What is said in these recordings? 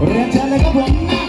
We're telling Rachel Gabon.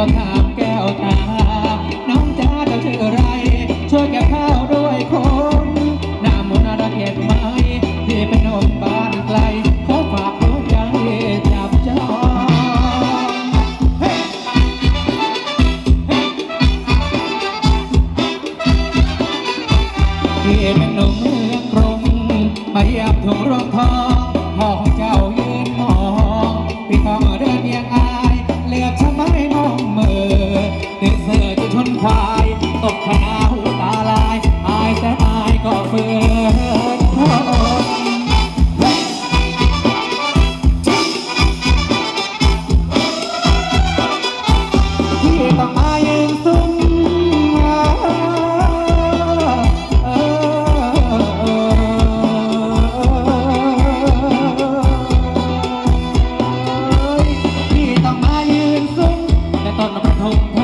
কথা Oh.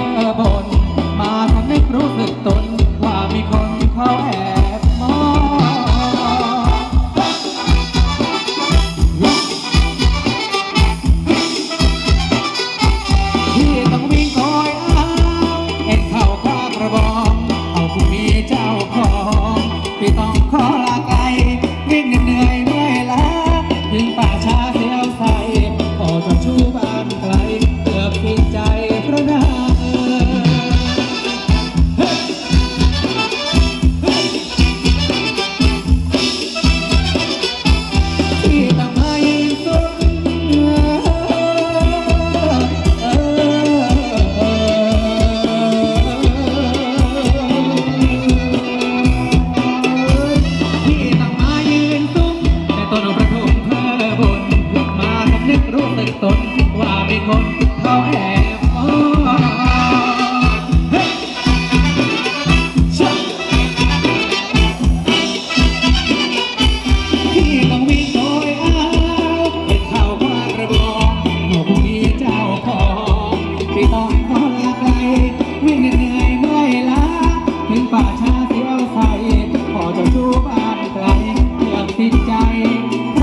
ติดใจพงเอ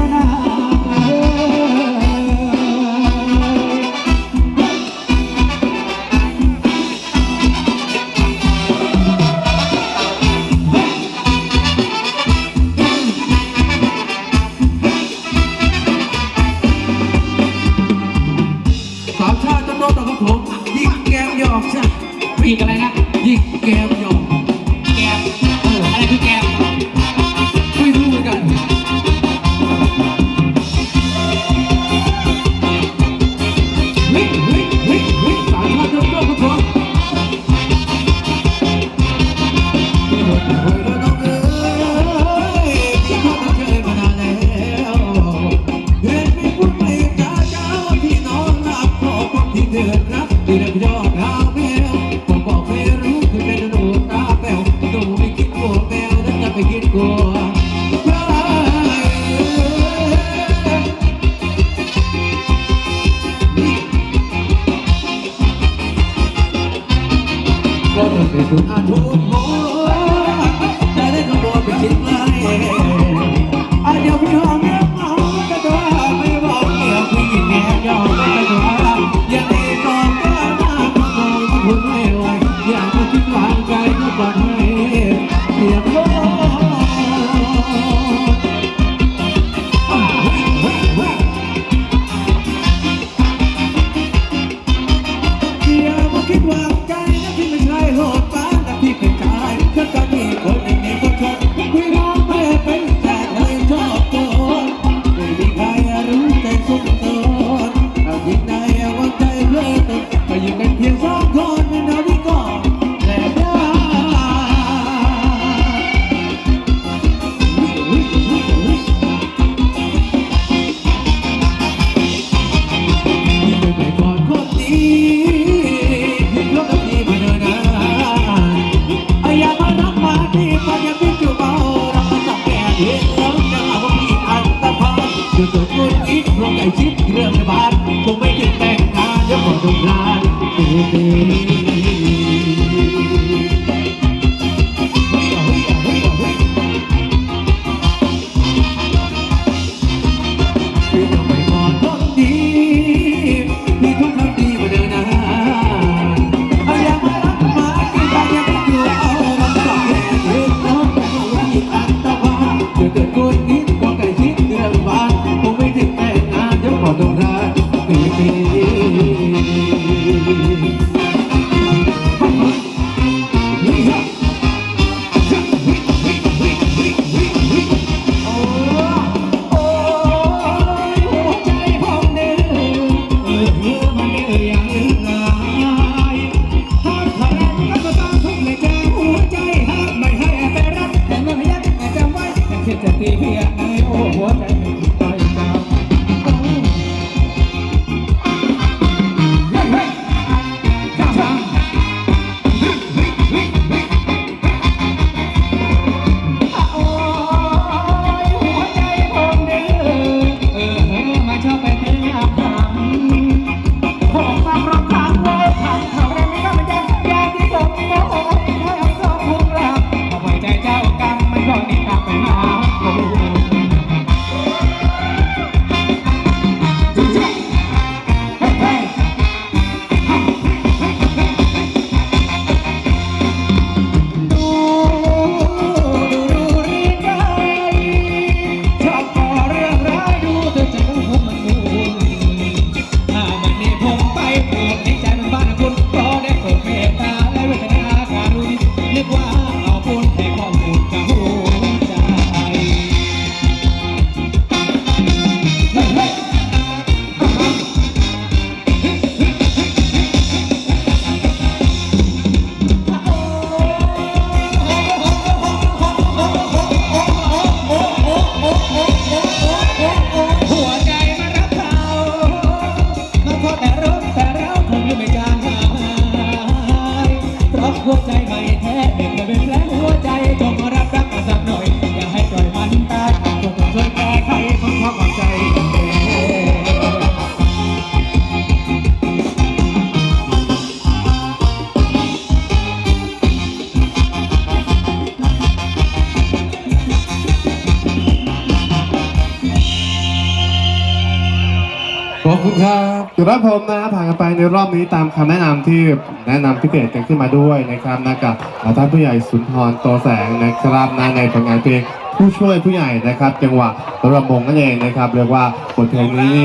้ามชาติตำรวกบผมยิงแกมหยอกจ้ะมีอะไรนะ ยิงแกมหยอก ก็ต้องเป็นคนอาทุกโแต่ได้คำบอกไปคิดไกลอาจจะไม่ทง Thank. ขอบคุณครับจุดรับผมนะผ่านกันไปในรอบนี้ตามคำแนะนำที่แนะนำพิเศษกันขึ้นมาด้วยนะครับนะกับท่านผู้ใหญ่สุนทรโตแสงนะครับนะในผลงานเพลงผู้ช่วยผู้ใหญ่นะครับ จังหวะระมงนั่นเองนะครับ เรียกว่าบทเพลงนี้